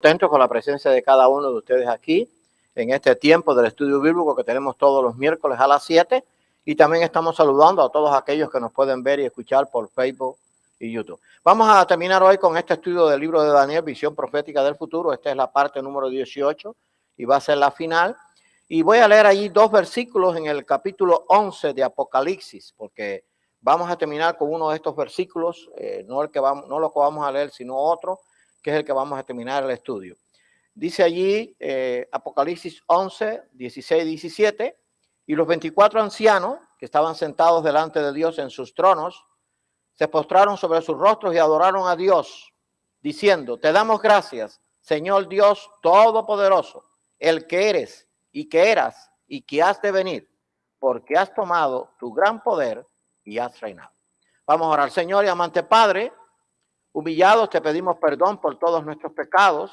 Contento con la presencia de cada uno de ustedes aquí en este tiempo del estudio bíblico que tenemos todos los miércoles a las 7 y también estamos saludando a todos aquellos que nos pueden ver y escuchar por Facebook y YouTube. Vamos a terminar hoy con este estudio del libro de Daniel, Visión Profética del Futuro. Esta es la parte número 18 y va a ser la final. Y voy a leer allí dos versículos en el capítulo 11 de Apocalipsis, porque vamos a terminar con uno de estos versículos, eh, no, el que vamos, no lo que vamos a leer, sino otro que es el que vamos a terminar el estudio. Dice allí eh, Apocalipsis 11, 16, 17, y los 24 ancianos que estaban sentados delante de Dios en sus tronos, se postraron sobre sus rostros y adoraron a Dios, diciendo, te damos gracias, Señor Dios Todopoderoso, el que eres y que eras y que has de venir, porque has tomado tu gran poder y has reinado. Vamos a orar, Señor y amante Padre, Humillados te pedimos perdón por todos nuestros pecados.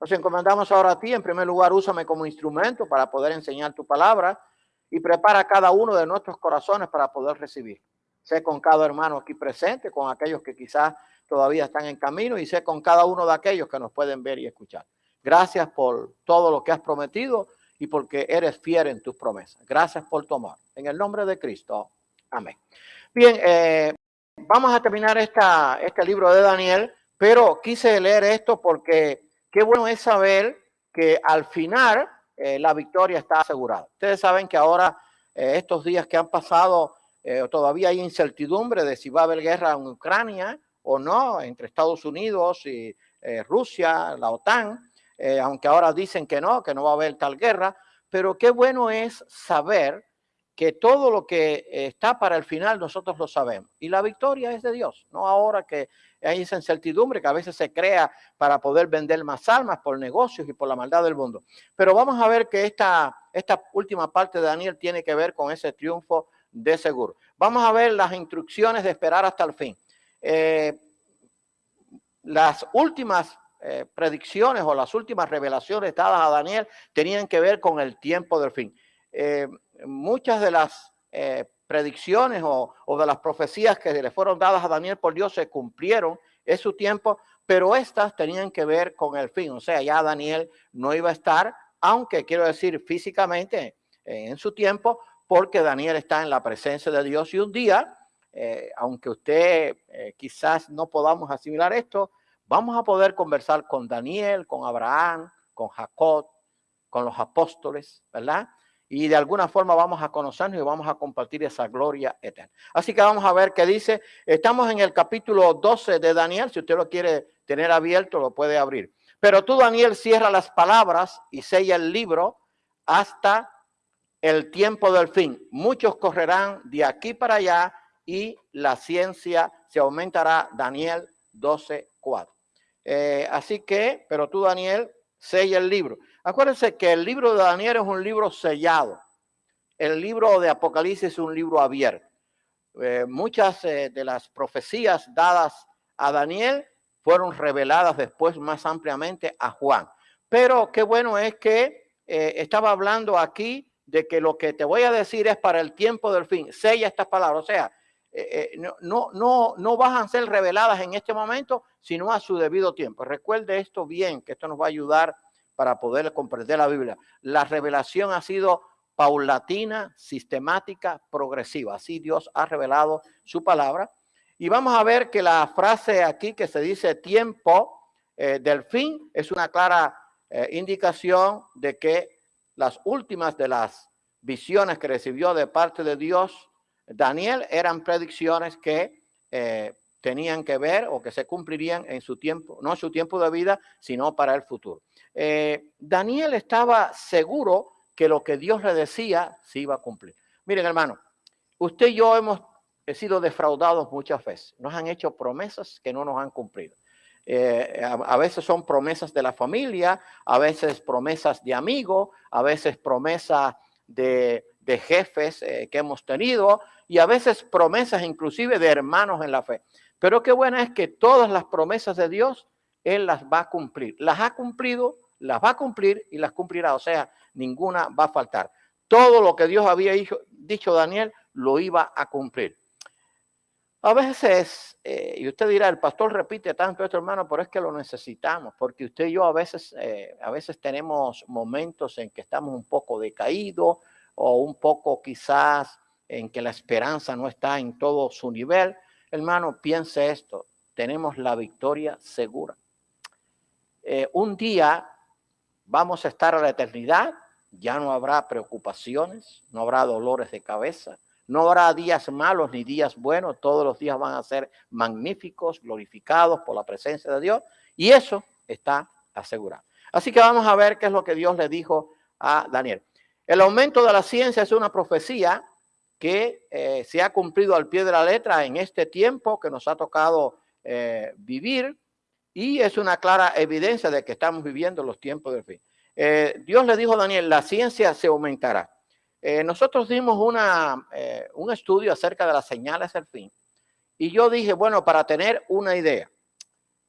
Nos encomendamos ahora a ti. En primer lugar, úsame como instrumento para poder enseñar tu palabra y prepara cada uno de nuestros corazones para poder recibir. Sé con cada hermano aquí presente, con aquellos que quizás todavía están en camino y sé con cada uno de aquellos que nos pueden ver y escuchar. Gracias por todo lo que has prometido y porque eres fiel en tus promesas. Gracias por tomar. En el nombre de Cristo. Amén. Bien, eh, Vamos a terminar este libro de Daniel, pero quise leer esto porque qué bueno es saber que al final eh, la victoria está asegurada. Ustedes saben que ahora, eh, estos días que han pasado, eh, todavía hay incertidumbre de si va a haber guerra en Ucrania o no, entre Estados Unidos y Rusia, la OTAN, aunque ahora dicen que no, que no va a haber tal guerra, pero qué bueno es saber que todo lo que está para el final nosotros lo sabemos. Y la victoria es de Dios, no ahora que hay esa incertidumbre que a veces se crea para poder vender más almas por negocios y por la maldad del mundo. Pero vamos a ver que esta, esta última parte de Daniel tiene que ver con ese triunfo de seguro. Vamos a ver las instrucciones de esperar hasta el fin. Eh, las últimas eh, predicciones o las últimas revelaciones dadas a Daniel tenían que ver con el tiempo del fin. Eh, muchas de las eh, predicciones o, de las profecías que le fueron dadas a Daniel por Dios se cumplieron en su tiempo, pero estas tenían que ver con el fin. O sea, ya Daniel no iba a estar, aunque quiero decir físicamente eh, en su tiempo, porque Daniel está en la presencia de Dios y un día, eh, aunque usted quizás no podamos asimilar esto, vamos a poder conversar con Daniel, con Abraham, con Jacob, con los apóstoles, ¿verdad? Y de alguna forma vamos a conocernos y vamos a compartir esa gloria eterna. Así que vamos a ver qué dice. Estamos en el capítulo 12 de Daniel. Si usted lo quiere tener abierto, lo puede abrir. Pero tú, Daniel, cierra las palabras y sella el libro hasta el tiempo del fin. Muchos correrán de aquí para allá y la ciencia se aumentará. Daniel 12, 4. Eh, así que, pero tú, Daniel, sella el libro. Acuérdense que el libro de Daniel es un libro sellado. El libro de Apocalipsis es un libro abierto. Eh, muchas eh, de las profecías dadas a Daniel fueron reveladas después más ampliamente a Juan. Pero qué bueno es que eh, estaba hablando aquí de que lo que te voy a decir es para el tiempo del fin. Sella estas palabras. O sea, no, no, no, van a ser reveladas en este momento, sino a su debido tiempo. Recuerde esto bien, que esto nos va a ayudar para poder comprender la Biblia. La revelación ha sido paulatina, sistemática, progresiva. Así Dios ha revelado su palabra. Y vamos a ver que la frase aquí que se dice tiempo eh, del fin es una clara eh, indicación de que las últimas de las visiones que recibió de parte de Dios Daniel eran predicciones que eh, tenían que ver o que se cumplirían en su tiempo, no en su tiempo de vida, sino para el futuro. Eh, Daniel estaba seguro que lo que Dios le decía se iba a cumplir. Miren, hermano, usted y yo hemos sido defraudados muchas veces. Nos han hecho promesas que no nos han cumplido. Eh, a, veces son promesas de la familia, a veces promesas de amigos, a veces promesas de, jefes eh, que hemos tenido y a veces promesas inclusive de hermanos en la fe. Pero qué buena es que todas las promesas de Dios, Él las va a cumplir. Las ha cumplido, las va a cumplir y las cumplirá. O sea, ninguna va a faltar. Todo lo que Dios había dicho, Daniel lo iba a cumplir. A veces, eh, y usted dirá, el pastor repite tanto esto, hermano, pero es que lo necesitamos, porque usted y yo a veces, eh, a veces tenemos momentos en que estamos un poco decaídos o un poco quizás en que la esperanza no está en todo su nivel. Hermano, piense esto, tenemos la victoria segura. Eh, un día vamos a estar a la eternidad, ya no habrá preocupaciones, no habrá dolores de cabeza, no habrá días malos ni días buenos, todos los días van a ser magníficos, glorificados por la presencia de Dios y eso está asegurado. Así que vamos a ver qué es lo que Dios le dijo a Daniel. El aumento de la ciencia es una profecía que eh, se ha cumplido al pie de la letra en este tiempo que nos ha tocado eh, vivir y es una clara evidencia de que estamos viviendo los tiempos del fin. Eh, Dios le dijo a Daniel, la ciencia se aumentará. Nosotros dimos una, un estudio acerca de las señales del fin. Y yo dije, bueno, para tener una idea,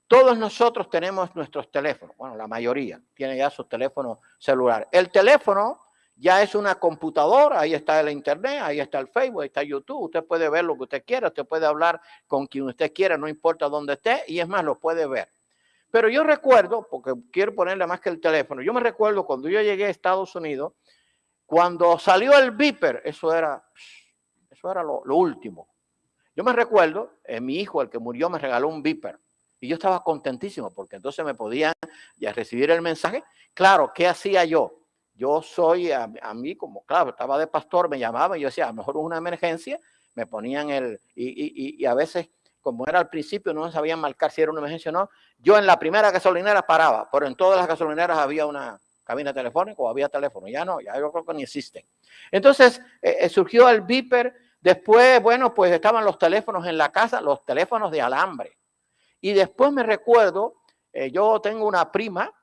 todos nosotros tenemos nuestros teléfonos, bueno, la mayoría tiene ya su teléfono celular. El teléfono ya es una computadora, ahí está el internet, ahí está el Facebook, ahí está YouTube, usted puede ver lo que usted quiera, usted puede hablar con quien usted quiera, no importa dónde esté, y es más, lo puede ver. Pero yo recuerdo, porque quiero ponerle más que el teléfono, yo me recuerdo cuando yo llegué a Estados Unidos, cuando salió el Viper, eso era, eso era lo, último. Yo me recuerdo, eh, mi hijo, el que murió, me regaló un Viper. Y yo estaba contentísimo porque entonces me podían ya recibir el mensaje. Claro, ¿qué hacía yo? Yo soy, a, mí como, claro, estaba de pastor, me llamaban yo decía, a lo mejor una emergencia, me ponían el, y, y, y a veces, como era al principio, no sabían marcar si era una emergencia o no, yo en la primera gasolinera paraba, pero en todas las gasolineras había una, cabina telefónica o había teléfono. Ya no, ya yo creo que ni existen. Entonces eh, eh, surgió el Viper. Después, bueno, pues estaban los teléfonos en la casa, los teléfonos de alambre. Y después me recuerdo, eh, yo tengo una prima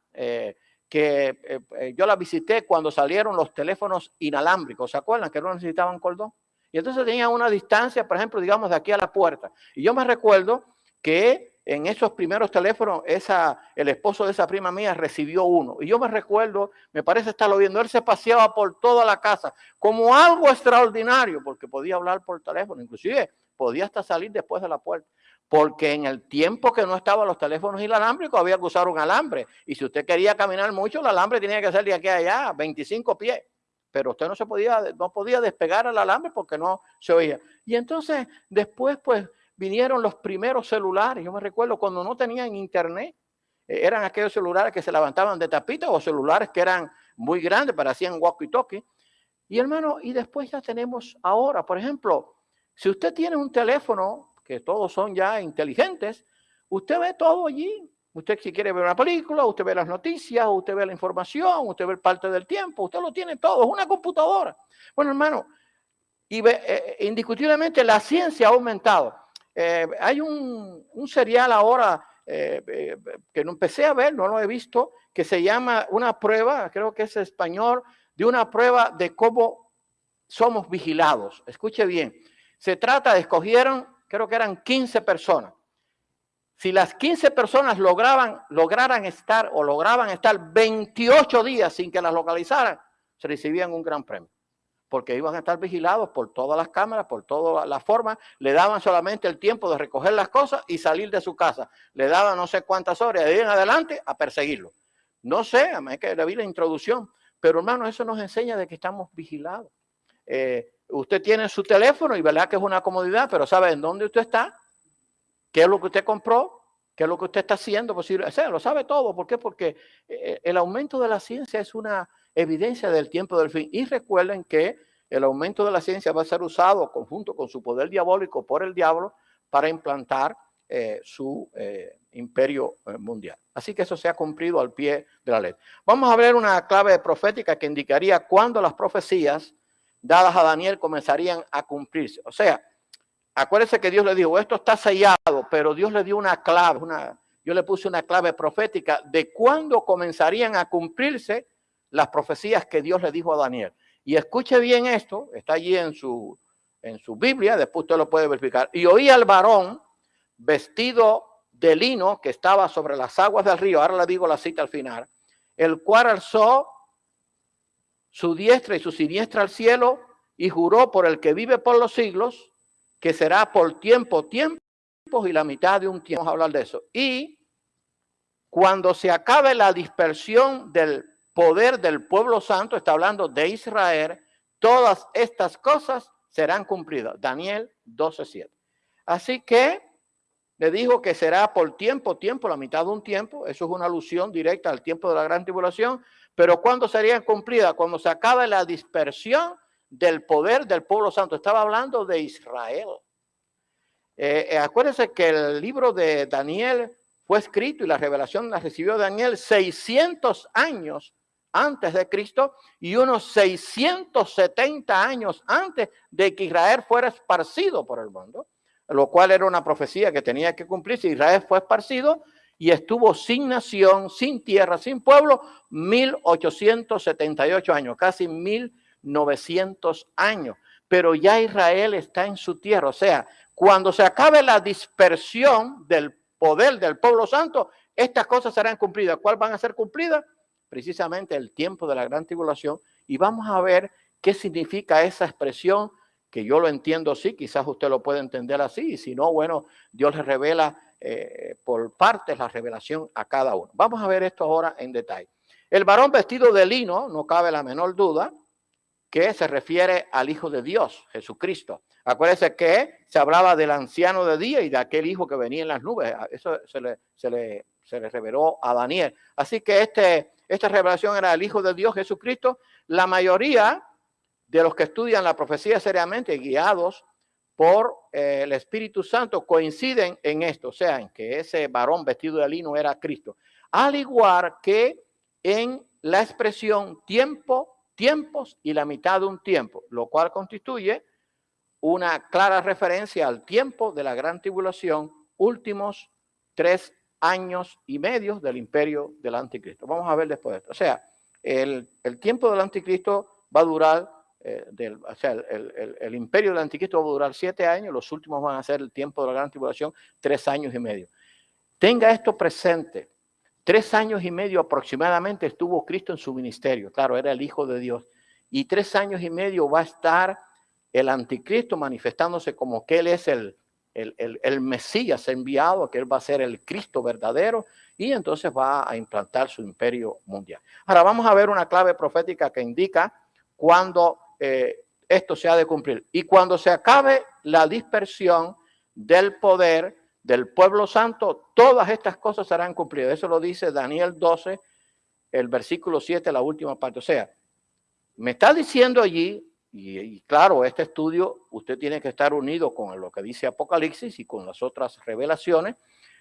que yo la visité cuando salieron los teléfonos inalámbricos. ¿Se acuerdan que no necesitaban cordón? Y entonces tenía una distancia, por ejemplo, digamos, de aquí a la puerta. Y yo me recuerdo que en esos primeros teléfonos, esa, el esposo de esa prima mía recibió uno. Y yo me recuerdo, me parece estarlo viendo, él se paseaba por toda la casa como algo extraordinario, porque podía hablar por teléfono, inclusive podía hasta salir después de la puerta. Porque en el tiempo que no estaban los teléfonos inalámbricos había que usar un alambre. Y si usted quería caminar mucho, el alambre tenía que ser de aquí a allá, 25 pies. Pero usted no se podía, no podía despegar el alambre porque no se oía. Y entonces después, pues, vinieron los primeros celulares. Yo me recuerdo cuando no tenían internet, eh, eran aquellos celulares que se levantaban de tapita o celulares que eran muy grandes, parecían walkie-talkie. Y hermano, y después ya tenemos ahora, por ejemplo, si usted tiene un teléfono, que todos son ya inteligentes, usted ve todo allí. Usted si quiere ver una película, usted ve las noticias, usted ve la información, usted ve parte del tiempo, usted lo tiene todo, es una computadora. Bueno, hermano, y ve, eh, indiscutiblemente la ciencia ha aumentado. Eh, hay un, serial ahora eh, eh, que no empecé a ver, no lo he visto, que se llama una prueba, creo que es español, de una prueba de cómo somos vigilados. Escuche bien, se trata de, escogieron, creo que eran 15 personas. Si las 15 personas lograban, lograran estar o lograban estar 28 días sin que las localizaran, se recibían un gran premio porque iban a estar vigilados por todas las cámaras, por todas las formas, le daban solamente el tiempo de recoger las cosas y salir de su casa. Le daban no sé cuántas horas, de ahí en adelante a perseguirlo. No sé, a que le vi la introducción, pero hermano, eso nos enseña de que estamos vigilados. Eh, usted tiene su teléfono y verdad que es una comodidad, pero sabe en dónde usted está, qué es lo que usted compró, qué es lo que usted está haciendo, posible, o sea, lo sabe todo. ¿Por qué? Porque eh, el aumento de la ciencia es una evidencia del tiempo del fin. Y recuerden que el aumento de la ciencia va a ser usado conjunto con su poder diabólico por el diablo para implantar eh, su eh, imperio eh, mundial. Así que eso se ha cumplido al pie de la ley. Vamos a ver una clave profética que indicaría cuándo las profecías dadas a Daniel comenzarían a cumplirse. O sea, acuérdense que Dios le dijo, esto está sellado, pero Dios le dio una clave, yo le puse una clave profética de cuándo comenzarían a cumplirse las profecías que Dios le dijo a Daniel. Y escuche bien esto, está allí en su, en su Biblia, después usted lo puede verificar. Y oí al varón vestido de lino que estaba sobre las aguas del río, ahora le digo la cita al final, el cual alzó su diestra y su siniestra al cielo y juró por el que vive por los siglos, que será por tiempo, tiempos y la mitad de un tiempo. Vamos a hablar de eso. Y cuando se acabe la dispersión del poder del pueblo santo, está hablando de Israel, todas estas cosas serán cumplidas. Daniel 12.7. Así que le dijo que será por tiempo, tiempo, la mitad de un tiempo. Eso es una alusión directa al tiempo de la gran tribulación. Pero ¿cuándo serían cumplidas? Cuando se acabe la dispersión del poder del pueblo santo. Estaba hablando de Israel. Eh, eh, acuérdense que el libro de Daniel fue escrito y la revelación la recibió Daniel 600 años antes de Cristo y unos 670 años antes de que Israel fuera esparcido por el mundo, lo cual era una profecía que tenía que cumplirse. Israel fue esparcido y estuvo sin nación, sin tierra, sin pueblo, 1878 años, casi 1900 años. Pero ya Israel está en su tierra. O sea, cuando se acabe la dispersión del poder del pueblo santo, estas cosas serán cumplidas. ¿Cuál van a ser cumplidas? precisamente el tiempo de la gran tribulación y vamos a ver qué significa esa expresión, que yo lo entiendo así, quizás usted lo puede entender así, y si no, bueno, Dios le revela eh, por partes la revelación a cada uno. Vamos a ver esto ahora en detalle. El varón vestido de lino, no cabe la menor duda, que se refiere al Hijo de Dios, Jesucristo. Acuérdense que se hablaba del anciano de día y de aquel hijo que venía en las nubes. Eso se le, se le, se le reveló a Daniel. Así que este esta revelación era el Hijo de Dios Jesucristo. La mayoría de los que estudian la profecía seriamente, guiados por eh, el Espíritu Santo, coinciden en esto, o sea, en que ese varón vestido de lino era Cristo. Al igual que en la expresión tiempo, tiempos y la mitad de un tiempo, lo cual constituye una clara referencia al tiempo de la gran tribulación, últimos tres años y medio del imperio del anticristo. Vamos a ver después de esto. O sea, el, tiempo del anticristo va a durar, eh, del, o sea, el, el, imperio del anticristo va a durar siete años, los últimos van a ser el tiempo de la gran tribulación, tres años y medio. Tenga esto presente. Tres años y medio aproximadamente estuvo Cristo en su ministerio. Claro, era el Hijo de Dios. Y tres años y medio va a estar el anticristo manifestándose como que Él es el, el, el, el, Mesías enviado, que él va a ser el Cristo verdadero, y entonces va a implantar su imperio mundial. Ahora vamos a ver una clave profética que indica cuando eh, esto se ha de cumplir. Y cuando se acabe la dispersión del poder del pueblo santo, todas estas cosas serán cumplidas. Eso lo dice Daniel 12, el versículo 7, la última parte. O sea, me está diciendo allí y, claro, este estudio usted tiene que estar unido con lo que dice Apocalipsis y con las otras revelaciones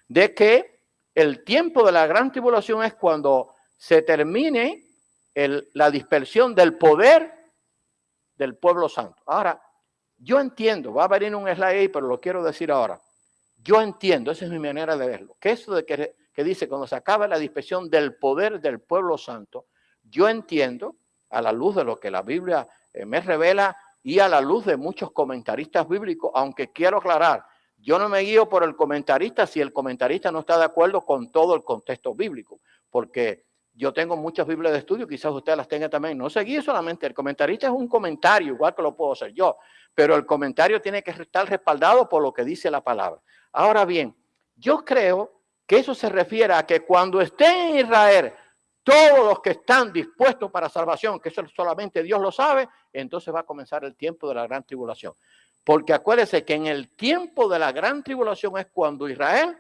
de que el tiempo de la gran tribulación es cuando se termine la dispersión del poder del pueblo santo. Ahora, yo entiendo, va a venir un slide ahí, pero lo quiero decir ahora. Yo entiendo, esa es mi manera de verlo, que eso de que, que dice cuando se acaba la dispersión del poder del pueblo santo, yo entiendo, a la luz de lo que la Biblia eh, me revela y a la luz de muchos comentaristas bíblicos, aunque quiero aclarar, yo no me guío por el comentarista si el comentarista no está de acuerdo con todo el contexto bíblico, porque yo tengo muchas Biblias de estudio, quizás usted las tenga también. No se guíe solamente, el comentarista es un comentario, igual que lo puedo hacer yo, pero el comentario tiene que estar respaldado por lo que dice la palabra. Ahora bien, yo creo que eso se refiere a que cuando esté en Israel todos los que están dispuestos para salvación, que eso solamente Dios lo sabe, entonces va a comenzar el tiempo de la gran tribulación. Porque acuérdese que en el tiempo de la gran tribulación es cuando Israel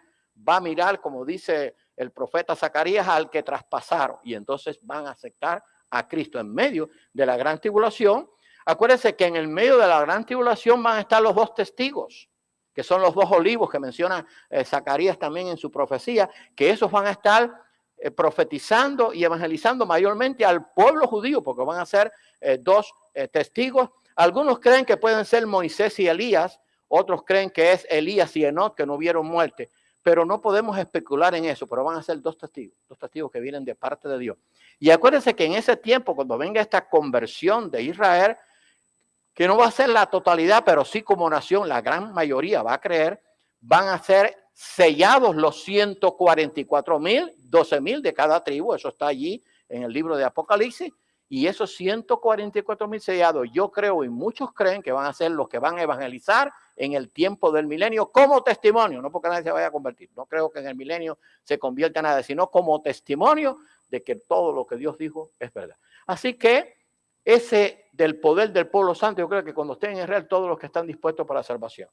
va a mirar, como dice el profeta Zacarías, al que traspasaron y entonces van a aceptar a Cristo en medio de la gran tribulación. Acuérdese que en el medio de la gran tribulación van a estar los dos testigos, que son los dos olivos que menciona eh, Zacarías también en su profecía, que esos van a estar eh, profetizando y evangelizando mayormente al pueblo judío, porque van a ser eh, dos testigos. Algunos creen que pueden ser Moisés y Elías, otros creen que es Elías y Enoch que no vieron muerte, pero no podemos especular en eso, pero van a ser dos testigos, dos testigos que vienen de parte de Dios. Y acuérdense que en ese tiempo, cuando venga esta conversión de Israel, que no va a ser la totalidad, pero sí como nación, la gran mayoría va a creer, van a ser sellados los 144 mil, 12 mil de cada tribu, eso está allí en el libro de Apocalipsis, Y esos 144 mil sellados, yo creo y muchos creen que van a ser los que van a evangelizar en el tiempo del milenio como testimonio, no porque nadie se vaya a convertir, no creo que en el milenio se convierta nada, sino como testimonio de que todo lo que Dios dijo es verdad. Así que ese del poder del pueblo santo, yo creo que cuando estén en Israel, todos los que están dispuestos para la salvación.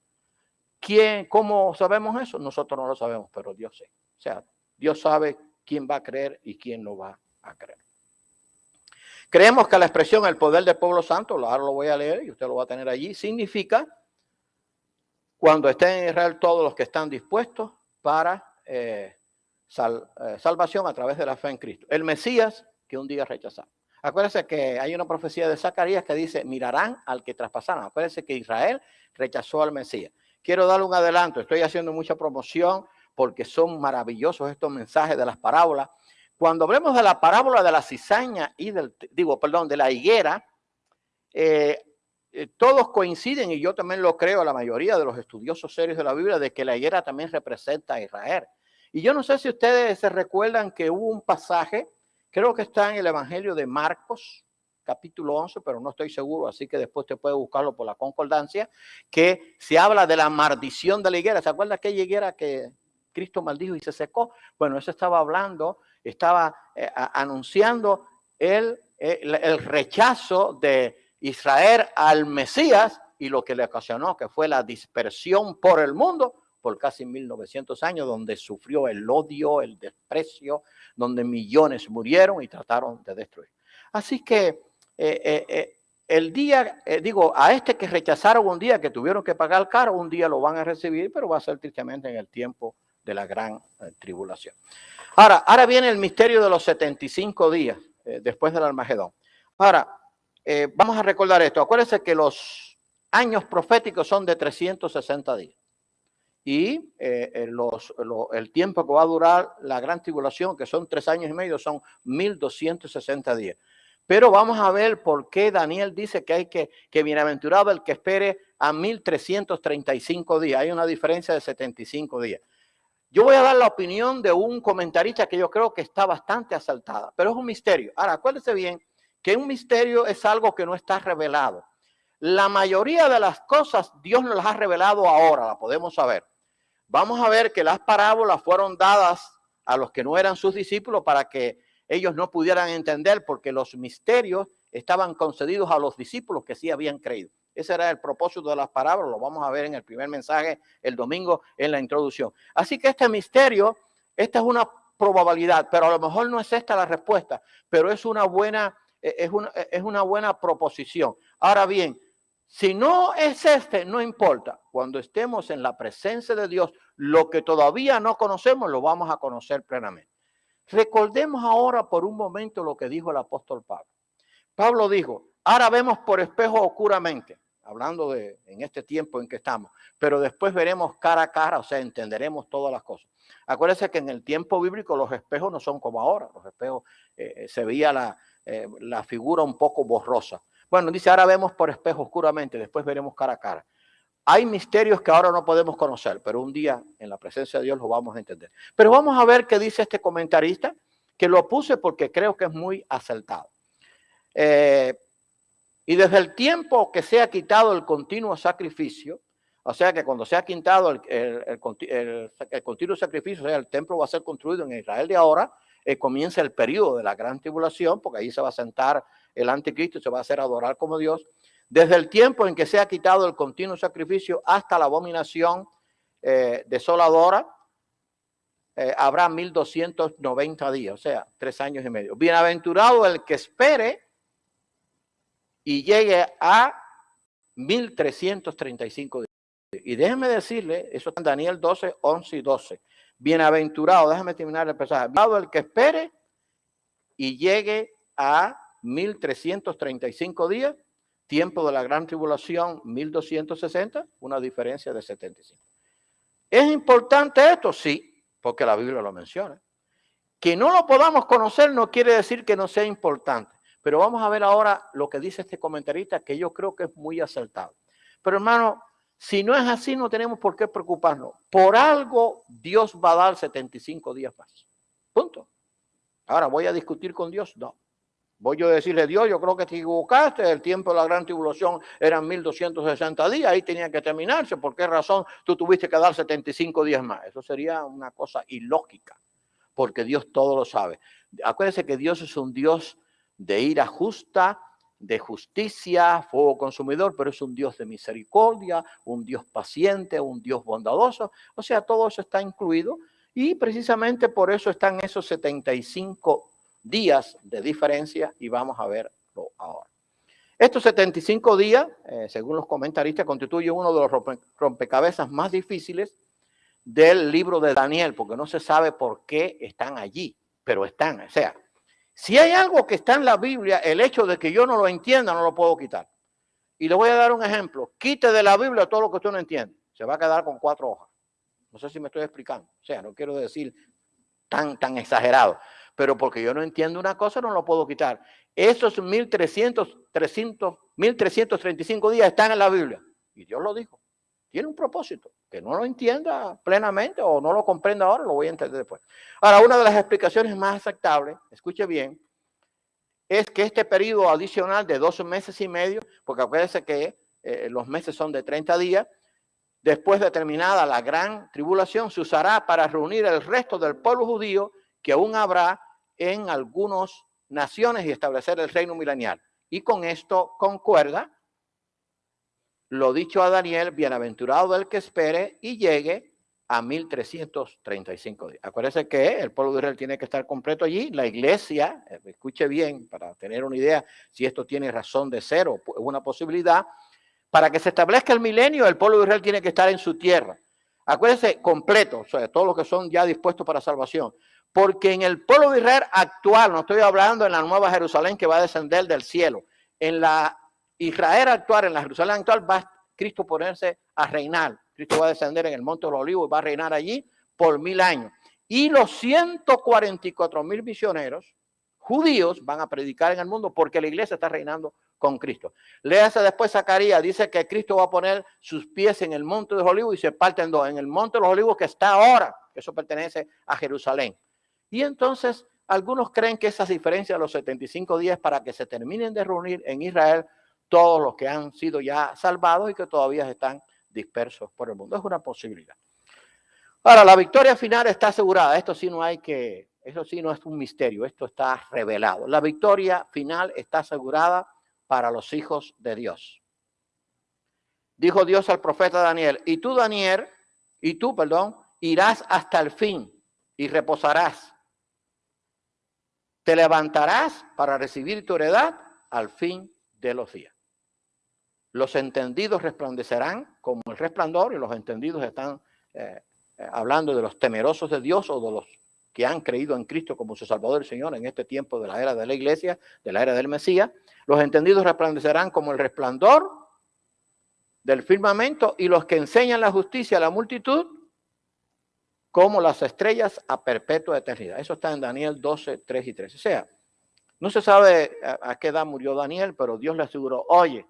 ¿Quién, cómo sabemos eso? Nosotros no lo sabemos, pero Dios sí. O sea, Dios sabe quién va a creer y quién no va a creer. Creemos que la expresión el poder del pueblo santo, ahora lo voy a leer y usted lo va a tener allí, significa cuando estén en Israel todos los que están dispuestos para eh, eh, salvación a través de la fe en Cristo. El Mesías que un día rechazaron. Acuérdense que hay una profecía de Zacarías que dice, mirarán al que traspasaron. Acuérdense que Israel rechazó al Mesías. Quiero darle un adelanto, estoy haciendo mucha promoción porque son maravillosos estos mensajes de las parábolas. Cuando hablemos de la parábola de la cizaña y del, digo, perdón, de la higuera, eh, eh, todos coinciden, y yo también lo creo, la mayoría de los estudiosos serios de la Biblia, de que la higuera también representa a Israel. Y yo no sé si ustedes se recuerdan que hubo un pasaje Creo que está en el Evangelio de Marcos, capítulo 11, pero no estoy seguro, así que después te puede buscarlo por la concordancia, que se habla de la maldición de la higuera. ¿Se acuerda aquella higuera que Cristo maldijo y se secó? Bueno, eso estaba hablando, estaba eh, anunciando el, el rechazo de Israel al Mesías y lo que le ocasionó, que fue la dispersión por el mundo por casi 1900 años, donde sufrió el odio, el desprecio, donde millones murieron y trataron de destruir. Así que eh, eh, eh, el día, digo, a este que rechazaron un día, que tuvieron que pagar caro, un día lo van a recibir, pero va a ser tristemente en el tiempo de la gran tribulación. Ahora, ahora viene el misterio de los 75 días después del Armagedón. Ahora, vamos a recordar esto. Acuérdense que los años proféticos son de 360 días y eh, el tiempo que va a durar la gran tribulación, que son tres años y medio, son 1260 días. Pero vamos a ver por qué Daniel dice que hay que, que bienaventurado el que espere a 1335 días. Hay una diferencia de 75 días. Yo voy a dar la opinión de un comentarista que yo creo que está bastante asaltada, pero es un misterio. Ahora, acuérdese bien que un misterio es algo que no está revelado. La mayoría de las cosas Dios nos las ha revelado ahora, la podemos saber. Vamos a ver que las parábolas fueron dadas a los que no eran sus discípulos para que ellos no pudieran entender porque los misterios estaban concedidos a los discípulos que sí habían creído. Ese era el propósito de las parábolas, lo vamos a ver en el primer mensaje el domingo en la introducción. Así que este misterio, esta es una probabilidad, pero a lo mejor no es esta la respuesta, pero es una buena, es una, es una buena proposición. Ahora bien, si no es este, no importa. Cuando estemos en la presencia de Dios, lo que todavía no conocemos, lo vamos a conocer plenamente. Recordemos ahora por un momento lo que dijo el apóstol Pablo. Pablo dijo, ahora vemos por espejo oscuramente, hablando de en este tiempo en que estamos, pero después veremos cara a cara, o sea, entenderemos todas las cosas. Acuérdense que en el tiempo bíblico los espejos no son como ahora, los espejos eh, se veía la, eh, la figura un poco borrosa. Bueno, dice, ahora vemos por espejo oscuramente, después veremos cara a cara. Hay misterios que ahora no podemos conocer, pero un día en la presencia de Dios lo vamos a entender. Pero vamos a ver qué dice este comentarista, que lo puse porque creo que es muy acertado. Eh, y desde el tiempo que se ha quitado el continuo sacrificio, o sea que cuando se ha quitado el, continuo sacrificio, o sea, el templo va a ser construido en Israel de ahora, eh, comienza el periodo de la gran tribulación, porque ahí se va a sentar el anticristo se va a hacer adorar como Dios, desde el tiempo en que se ha quitado el continuo sacrificio hasta la abominación eh, desoladora, eh, habrá 1290 días, o sea, tres años y medio. Bienaventurado el que espere y llegue a 1335 días. Y déjeme decirle, eso está en Daniel 12, 11 y 12. Bienaventurado, déjame terminar el pasaje. Bienaventurado el que espere y llegue a 1335 días, tiempo de la gran tribulación 1260, una diferencia de 75. ¿Es importante esto? Sí, porque la Biblia lo menciona. Que no lo podamos conocer no quiere decir que no sea importante. Pero vamos a ver ahora lo que dice este comentarista, que yo creo que es muy acertado. Pero hermano, si no es así, no tenemos por qué preocuparnos. Por algo Dios va a dar 75 días más. Punto. Ahora, ¿voy a discutir con Dios? No. Voy a decirle, Dios, yo creo que te equivocaste, el tiempo de la gran tribulación eran 1260 días, ahí tenía que terminarse, ¿por qué razón tú tuviste que dar 75 días más? Eso sería una cosa ilógica, porque Dios todo lo sabe. Acuérdense que Dios es un Dios de ira justa, de justicia, fuego consumidor, pero es un Dios de misericordia, un Dios paciente, un Dios bondadoso. O sea, todo eso está incluido y precisamente por eso están esos 75 días de diferencia y vamos a verlo ahora. Estos 75 días, eh, según los comentaristas, constituyen uno de los rompecabezas más difíciles del libro de Daniel, porque no se sabe por qué están allí, pero están. O sea, si hay algo que está en la Biblia, el hecho de que yo no lo entienda, no lo puedo quitar. Y le voy a dar un ejemplo. Quite de la Biblia todo lo que usted no entiende. Se va a quedar con cuatro hojas. No sé si me estoy explicando. O sea, no quiero decir tan, tan exagerado pero porque yo no entiendo una cosa no lo puedo quitar. Esos 1300, 300, 1335 días están en la Biblia y Dios lo dijo. Tiene un propósito. Que no lo entienda plenamente o no lo comprenda ahora, lo voy a entender después. Ahora, una de las explicaciones más aceptables, escuche bien, es que este periodo adicional de 12 meses y medio, porque acuérdense que eh, los meses son de 30 días, después de terminada la gran tribulación, se usará para reunir el resto del pueblo judío que aún habrá en algunas naciones y establecer el reino milenial. Y con esto concuerda lo dicho a Daniel, bienaventurado el que espere y llegue a 1335 días. Acuérdense que el pueblo de Israel tiene que estar completo allí. La iglesia, eh, escuche bien para tener una idea si esto tiene razón de ser o una posibilidad. Para que se establezca el milenio, el pueblo de Israel tiene que estar en su tierra. Acuérdense, completo, o sea, todos los que son ya dispuestos para salvación. Porque en el pueblo de Israel actual, no estoy hablando en la nueva Jerusalén que va a descender del cielo, en la Israel actual, en la Jerusalén actual, va Cristo ponerse a reinar. Cristo va a descender en el Monte de los Olivos y va a reinar allí por mil años. Y los 144 mil misioneros judíos van a predicar en el mundo porque la iglesia está reinando con Cristo. Léase después Zacarías, dice que Cristo va a poner sus pies en el Monte de los Olivos y se parten dos. En el Monte de los Olivos que está ahora, que eso pertenece a Jerusalén. Y entonces algunos creen que esas diferencias de los 75 días para que se terminen de reunir en Israel todos los que han sido ya salvados y que todavía están dispersos por el mundo. Es una posibilidad. Ahora, la victoria final está asegurada. Esto sí no hay que, eso sí no es un misterio, esto está revelado. La victoria final está asegurada para los hijos de Dios. Dijo Dios al profeta Daniel, y tú, Daniel, y tú, perdón, irás hasta el fin y reposarás te levantarás para recibir tu heredad al fin de los días. Los entendidos resplandecerán como el resplandor y los entendidos están eh, eh, hablando de los temerosos de Dios o de los que han creído en Cristo como su Salvador y Señor en este tiempo de la era de la iglesia, de la era del Mesías. Los entendidos resplandecerán como el resplandor del firmamento y los que enseñan la justicia a la multitud como las estrellas a perpetua eternidad. Eso está en Daniel 12, 3 y 3. O sea, no se sabe a, qué edad murió Daniel, pero Dios le aseguró, oye,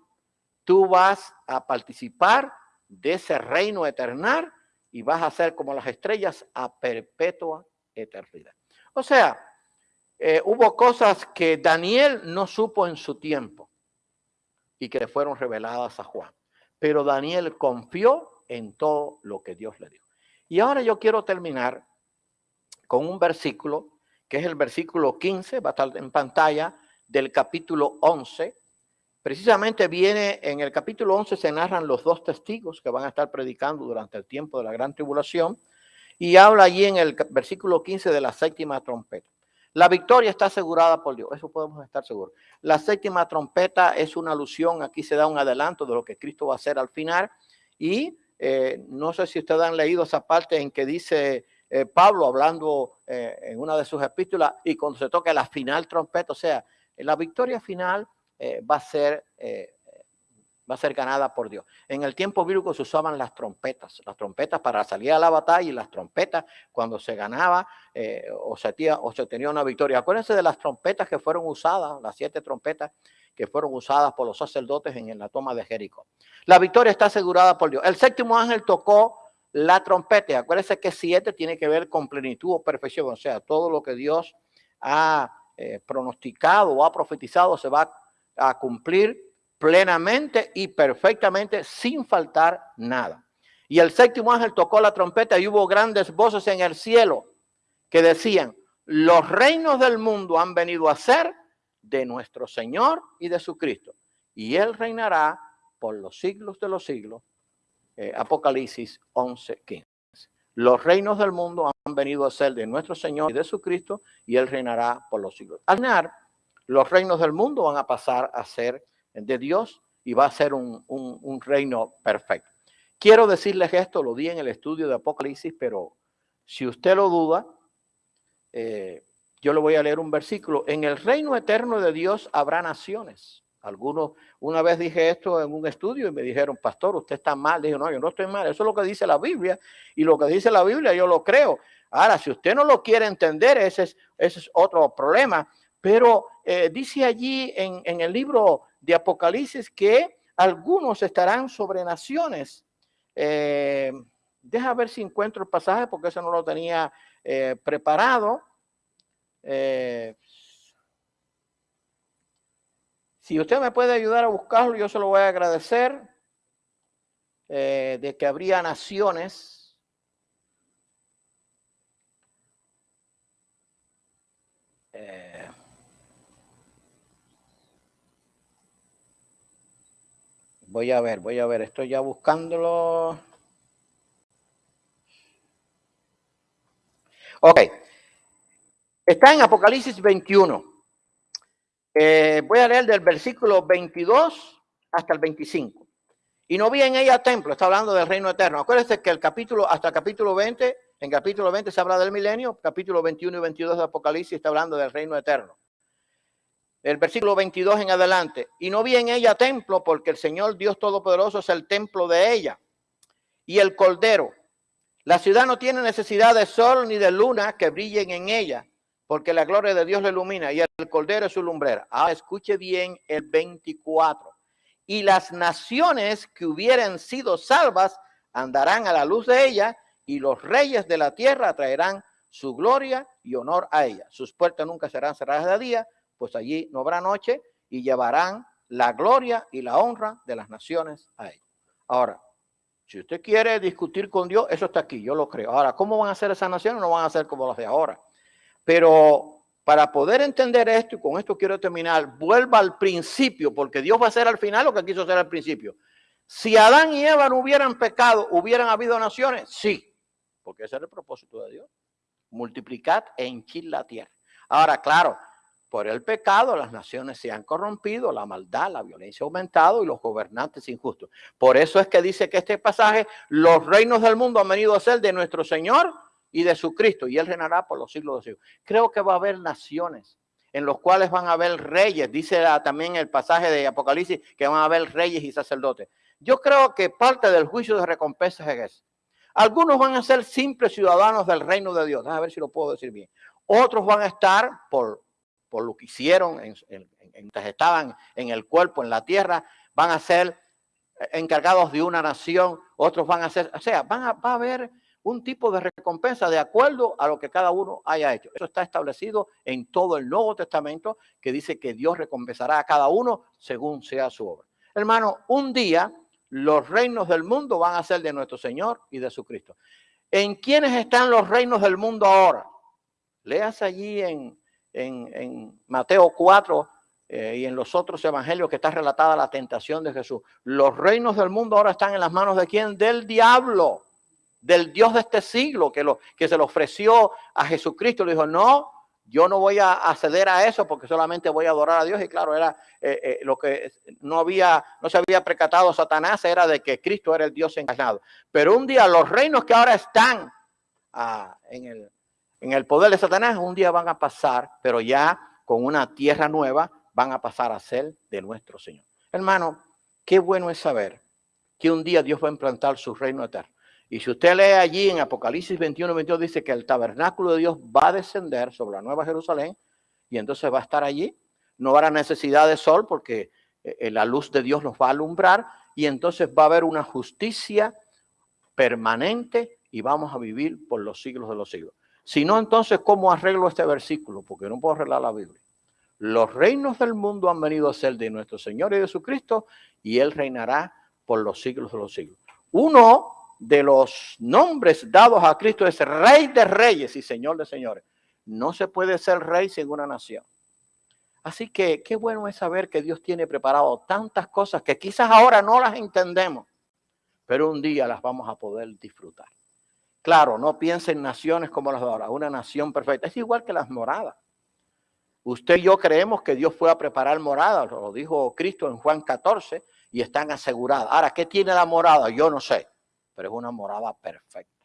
tú vas a participar de ese reino eternal y vas a ser como las estrellas a perpetua eternidad. O sea, eh, hubo cosas que Daniel no supo en su tiempo y que le fueron reveladas a Juan. Pero Daniel confió en todo lo que Dios le dijo. Y ahora yo quiero terminar con un versículo, que es el versículo 15, va a estar en pantalla, del capítulo 11. Precisamente viene en el capítulo 11, se narran los dos testigos que van a estar predicando durante el tiempo de la gran tribulación. Y habla allí en el versículo 15 de la séptima trompeta. La victoria está asegurada por Dios, eso podemos estar seguros. La séptima trompeta es una alusión, aquí se da un adelanto de lo que Cristo va a hacer al final. Y eh, no sé si ustedes han leído esa parte en que dice eh, Pablo hablando eh, en una de sus epístolas y cuando se toca la final trompeta, o sea, la victoria final va a ser va a ser ganada por Dios. En el tiempo bíblico se usaban las trompetas, las trompetas para salir a la batalla y las trompetas cuando se ganaba o, se tenía, o se tenía una victoria. Acuérdense de las trompetas que fueron usadas, las siete trompetas que fueron usadas por los sacerdotes en la toma de Jericó. La victoria está asegurada por Dios. El séptimo ángel tocó la trompeta. Acuérdense que siete tiene que ver con plenitud o perfección, o sea, todo lo que Dios ha eh, pronosticado o ha profetizado se va a cumplir plenamente y perfectamente sin faltar nada. Y el séptimo ángel tocó la trompeta y hubo grandes voces en el cielo que decían, los reinos del mundo han venido a ser de nuestro Señor y de su Cristo. Y Él reinará por los siglos de los siglos. Eh, Apocalipsis 11, 15. Los reinos del mundo han venido a ser de nuestro Señor y de su Cristo y Él reinará por los siglos. Al los reinos del mundo van a pasar a ser de Dios y va a ser un, un reino perfecto. Quiero decirles esto, lo di en el estudio de Apocalipsis, pero si usted lo duda, eh, yo le voy a leer un versículo. En el reino eterno de Dios habrá naciones. Algunos, una vez dije esto en un estudio y me dijeron, pastor, usted está mal. Dije, no, yo no estoy mal. Eso es lo que dice la Biblia. Y lo que dice la Biblia yo lo creo. Ahora, si usted no lo quiere entender, ese es, ese es otro problema. Pero eh, dice allí en, el libro de Apocalipsis que algunos estarán sobre naciones. Eh, deja ver si encuentro el pasaje porque eso no lo tenía eh, preparado. Si usted me puede ayudar a buscarlo, yo se lo voy a agradecer. de que habría naciones. Voy a ver, voy a ver, estoy ya buscándolo. Ok. Está en Apocalipsis 21. Eh, voy a leer del versículo 22 hasta el 25. Y no vi en ella templo, está hablando del reino eterno. Acuérdense que el capítulo, hasta el capítulo 20, en capítulo 20 se habla del milenio, capítulo 21 y 22 de Apocalipsis está hablando del reino eterno. El versículo 22 en adelante. Y no vi en ella templo porque el Señor Dios Todopoderoso es el templo de ella. Y el Cordero la ciudad no tiene necesidad de sol ni de luna que brillen en ella, porque la gloria de Dios la ilumina y el cordero es su lumbrera. Ahora escuche bien el 24. Y las naciones que hubieran sido salvas andarán a la luz de ella y los reyes de la tierra traerán su gloria y honor a ella. Sus puertas nunca serán cerradas de día, pues allí no habrá noche y llevarán la gloria y la honra de las naciones a ella. Ahora, si usted quiere discutir con Dios, eso está aquí, yo lo creo. Ahora, ¿cómo van a ser esas naciones? No van a ser como las de ahora. Pero para poder entender esto, y con esto quiero terminar, vuelva al principio, porque Dios va a hacer al final lo que quiso hacer al principio. Si Adán y Eva no hubieran pecado, ¿hubieran habido naciones? Sí, porque ese era el propósito de Dios. Multiplicad e hinchid la tierra. Ahora, claro, por el pecado las naciones se han corrompido, la maldad, la violencia ha aumentado y los gobernantes injustos. Por eso es que dice que este pasaje, los reinos del mundo han venido a ser de nuestro Señor y de su Cristo, y Él reinará por los siglos de siglos. Creo que va a haber naciones en los cuales van a haber reyes. Dice también el pasaje de Apocalipsis que van a haber reyes y sacerdotes. Yo creo que parte del juicio de recompensa es eso. Algunos van a ser simples ciudadanos del reino de Dios. A ver si lo puedo decir bien. Otros van a estar por por lo que hicieron mientras estaban en el cuerpo, en la tierra, van a ser encargados de una nación, otros van a ser, o sea, van a, va a haber un tipo de recompensa de acuerdo a lo que cada uno haya hecho. Eso está establecido en todo el Nuevo Testamento que dice que Dios recompensará a cada uno según sea su obra. Hermano, un día los reinos del mundo van a ser de nuestro Señor y de su Cristo. ¿En quiénes están los reinos del mundo ahora? Leas allí en en, Mateo 4 eh, y en los otros evangelios que está relatada la tentación de Jesús. Los reinos del mundo ahora están en las manos de quién? Del diablo, del Dios de este siglo que, lo, que se lo ofreció a Jesucristo. Le dijo, no, yo no voy a acceder a eso porque solamente voy a adorar a Dios. Y claro, era eh, eh, lo que no había, no se había precatado Satanás, era de que Cristo era el Dios encarnado. Pero un día los reinos que ahora están ah, en el en el poder de Satanás un día van a pasar, pero ya con una tierra nueva van a pasar a ser de nuestro Señor. Hermano, qué bueno es saber que un día Dios va a implantar su reino eterno. Y si usted lee allí en Apocalipsis 21, 22, dice que el tabernáculo de Dios va a descender sobre la Nueva Jerusalén y entonces va a estar allí. No habrá necesidad de sol porque eh, eh, la luz de Dios nos va a alumbrar y entonces va a haber una justicia permanente y vamos a vivir por los siglos de los siglos. Si no, entonces, ¿cómo arreglo este versículo? Porque no puedo arreglar la Biblia. los reinos del mundo han venido a ser de nuestro Señor y Jesucristo y Él reinará por los siglos de los siglos. Uno de los nombres dados a Cristo es Rey de Reyes y Señor de Señores. No se puede ser rey sin una nación. Así que qué bueno es saber que Dios tiene preparado tantas cosas que quizás ahora no las entendemos, pero un día las vamos a poder disfrutar. Claro, no piensen en naciones como las de ahora, una nación perfecta. Es igual que las moradas. Usted y yo creemos que Dios fue a preparar moradas, lo dijo Cristo en Juan 14, y están aseguradas. Ahora, ¿qué tiene la morada? Yo no sé, pero es una morada perfecta,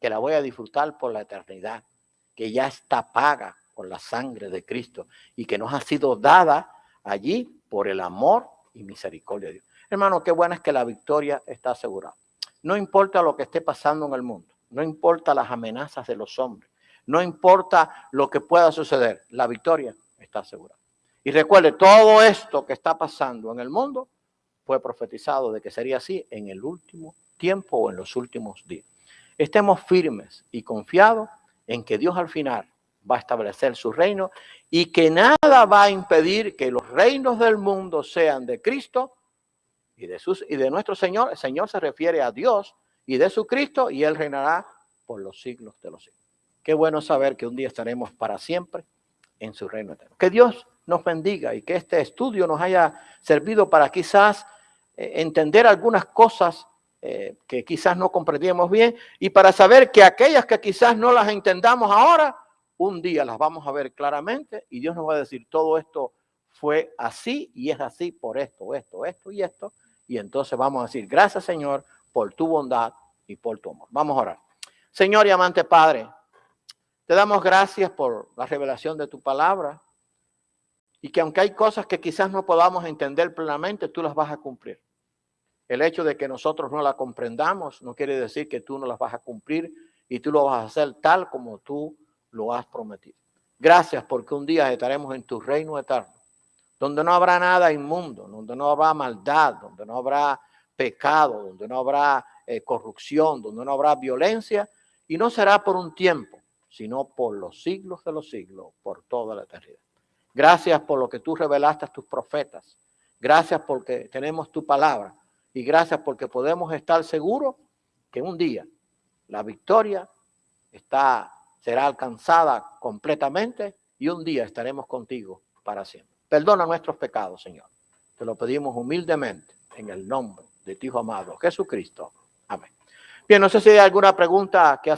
que la voy a disfrutar por la eternidad, que ya está paga con la sangre de Cristo y que nos ha sido dada allí por el amor y misericordia de Dios. Hermano, qué bueno es que la victoria está asegurada. No importa lo que esté pasando en el mundo. No importa las amenazas de los hombres. No importa lo que pueda suceder. La victoria está asegurada. Y recuerde, todo esto que está pasando en el mundo fue profetizado de que sería así en el último tiempo o en los últimos días. Estemos firmes y confiados en que Dios al final va a establecer su reino y que nada va a impedir que los reinos del mundo sean de Cristo y de, sus, y de nuestro Señor. El Señor se refiere a Dios y de su Cristo y Él reinará por los siglos de los siglos. Qué bueno saber que un día estaremos para siempre en su reino eterno. Que Dios nos bendiga y que este estudio nos haya servido para quizás eh, entender algunas cosas eh, que quizás no comprendíamos bien y para saber que aquellas que quizás no las entendamos ahora, un día las vamos a ver claramente y Dios nos va a decir todo esto fue así y es así por esto, esto, esto y esto. Y entonces vamos a decir, gracias Señor por tu bondad y por tu amor. Vamos a orar. Señor y amante Padre, te damos gracias por la revelación de tu palabra y que aunque hay cosas que quizás no podamos entender plenamente, tú las vas a cumplir. El hecho de que nosotros no la comprendamos no quiere decir que tú no las vas a cumplir y tú lo vas a hacer tal como tú lo has prometido. Gracias porque un día estaremos en tu reino eterno, donde no habrá nada inmundo, donde no habrá maldad, donde no habrá pecado, donde no habrá eh, corrupción, donde no habrá violencia, y no será por un tiempo, sino por los siglos de los siglos, por toda la eternidad. Gracias por lo que tú revelaste a tus profetas. Gracias porque tenemos tu palabra. Y gracias porque podemos estar seguros que un día la victoria está, será alcanzada completamente y un día estaremos contigo para siempre. Perdona nuestros pecados, Señor. Te lo pedimos humildemente en el nombre de tu Hijo amado, Jesucristo. Amén. Bien, no sé si hay alguna pregunta que hacer.